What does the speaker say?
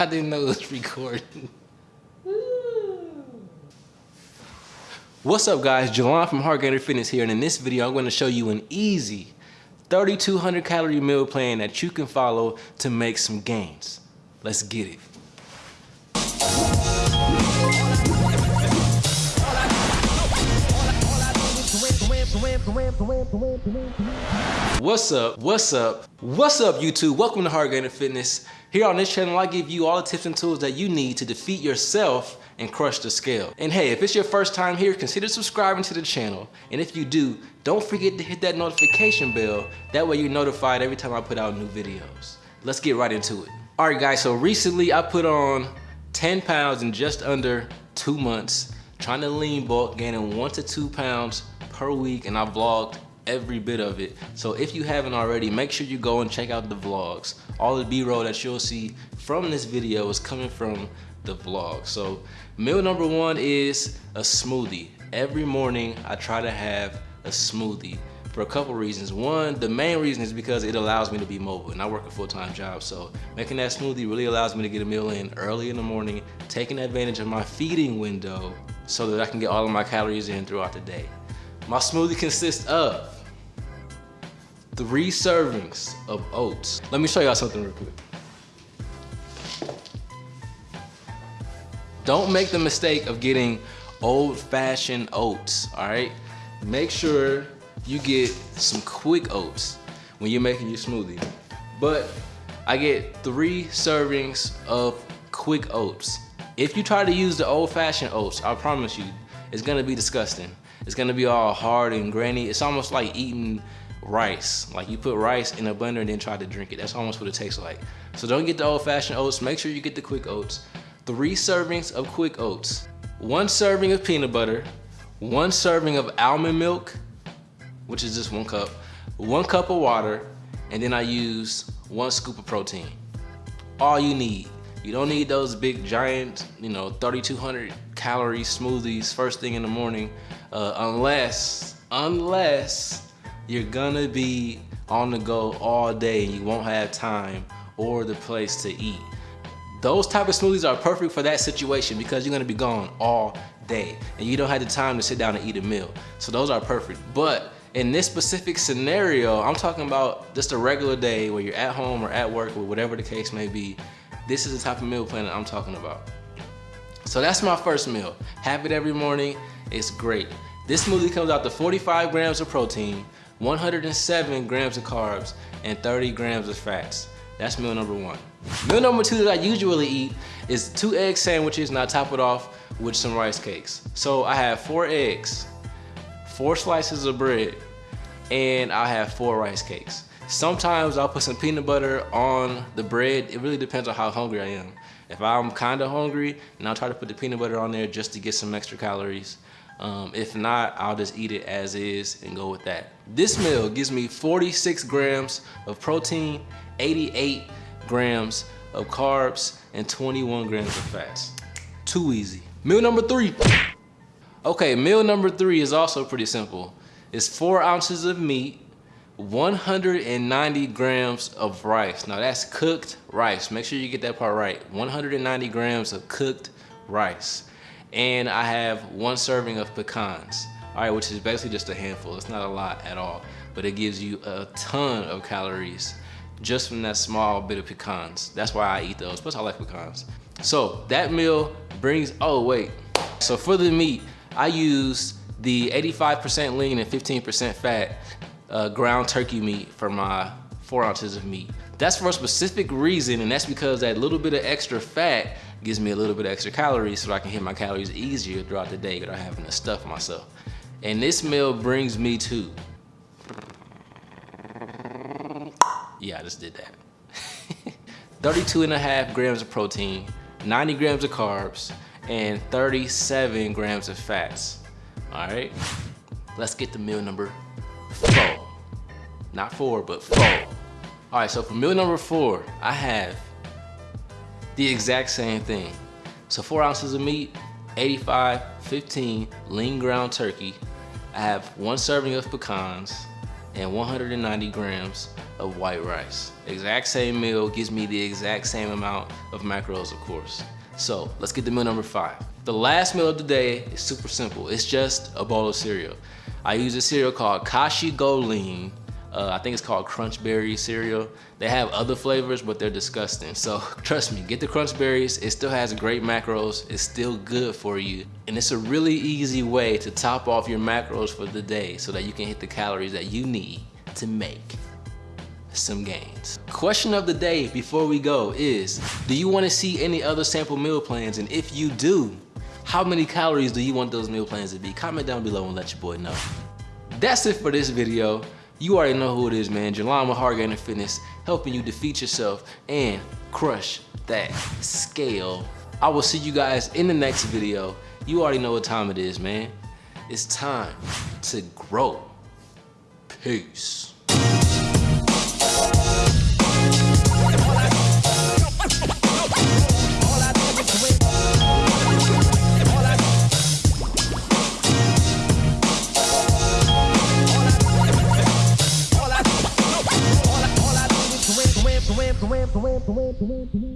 I didn't know it was recording. What's up guys, Jelon from Hardgainer Fitness here and in this video I'm going to show you an easy 3200 calorie meal plan that you can follow to make some gains. Let's get it. What's up? What's up? What's up YouTube? Welcome to Hardgainer Fitness. Here on this channel I give you all the tips and tools that you need to defeat yourself and crush the scale. And hey, if it's your first time here, consider subscribing to the channel. And if you do, don't forget to hit that notification bell. That way you're notified every time I put out new videos. Let's get right into it. All right guys, so recently I put on 10 pounds in just under two months, trying to lean bulk, gaining one to two pounds per week, and I vlogged every bit of it. So if you haven't already, make sure you go and check out the vlogs. All the B-roll that you'll see from this video is coming from the vlog. So meal number one is a smoothie. Every morning I try to have a smoothie for a couple reasons. One, the main reason is because it allows me to be mobile and I work a full-time job. So making that smoothie really allows me to get a meal in early in the morning, taking advantage of my feeding window so that I can get all of my calories in throughout the day. My smoothie consists of three servings of oats. Let me show y'all something real quick. Don't make the mistake of getting old-fashioned oats, all right? Make sure you get some quick oats when you're making your smoothie. But I get three servings of quick oats. If you try to use the old-fashioned oats, I promise you, it's gonna be disgusting. It's gonna be all hard and grainy. It's almost like eating rice. Like you put rice in a blender and then try to drink it. That's almost what it tastes like. So don't get the old fashioned oats. Make sure you get the quick oats. Three servings of quick oats. One serving of peanut butter. One serving of almond milk, which is just one cup. One cup of water. And then I use one scoop of protein. All you need. You don't need those big giant, you know, 3,200 calorie smoothies first thing in the morning, uh, unless, unless you're gonna be on the go all day and you won't have time or the place to eat. Those type of smoothies are perfect for that situation because you're gonna be gone all day and you don't have the time to sit down and eat a meal. So those are perfect. But in this specific scenario, I'm talking about just a regular day where you're at home or at work or whatever the case may be. This is the type of meal plan that I'm talking about. So that's my first meal. Have it every morning, it's great. This smoothie comes out to 45 grams of protein, 107 grams of carbs, and 30 grams of fats. That's meal number one. Meal number two that I usually eat is two egg sandwiches and I top it off with some rice cakes. So I have four eggs, four slices of bread, and I have four rice cakes. Sometimes I'll put some peanut butter on the bread. It really depends on how hungry I am. If I'm kinda hungry, then I'll try to put the peanut butter on there just to get some extra calories. Um, if not, I'll just eat it as is and go with that. This meal gives me 46 grams of protein, 88 grams of carbs, and 21 grams of fats. Too easy. Meal number three. Okay, meal number three is also pretty simple. It's four ounces of meat, 190 grams of rice. Now that's cooked rice. Make sure you get that part right. 190 grams of cooked rice and I have one serving of pecans, all right, which is basically just a handful. It's not a lot at all, but it gives you a ton of calories just from that small bit of pecans. That's why I eat those, plus I like pecans. So that meal brings, oh wait. So for the meat, I use the 85% lean and 15% fat uh, ground turkey meat for my four ounces of meat. That's for a specific reason, and that's because that little bit of extra fat gives me a little bit of extra calories so I can hit my calories easier throughout the day without having to stuff myself. And this meal brings me to, yeah, I just did that. 32 and a half grams of protein, 90 grams of carbs, and 37 grams of fats. All right, let's get to meal number four. Not four, but four. All right, so for meal number four, I have the exact same thing. So four ounces of meat, 85, 15 lean ground turkey. I have one serving of pecans and 190 grams of white rice. Exact same meal gives me the exact same amount of macros, of course. So let's get to meal number five. The last meal of the day is super simple. It's just a bowl of cereal. I use a cereal called Kashi GoLean. Uh, I think it's called Crunch Berry cereal. They have other flavors, but they're disgusting. So trust me, get the Crunch Berries. It still has great macros. It's still good for you. And it's a really easy way to top off your macros for the day so that you can hit the calories that you need to make some gains. Question of the day before we go is, do you wanna see any other sample meal plans? And if you do, how many calories do you want those meal plans to be? Comment down below and let your boy know. That's it for this video. You already know who it is, man. Jelon Hardgainer Fitness, helping you defeat yourself and crush that scale. I will see you guys in the next video. You already know what time it is, man. It's time to grow. Peace. Thank you.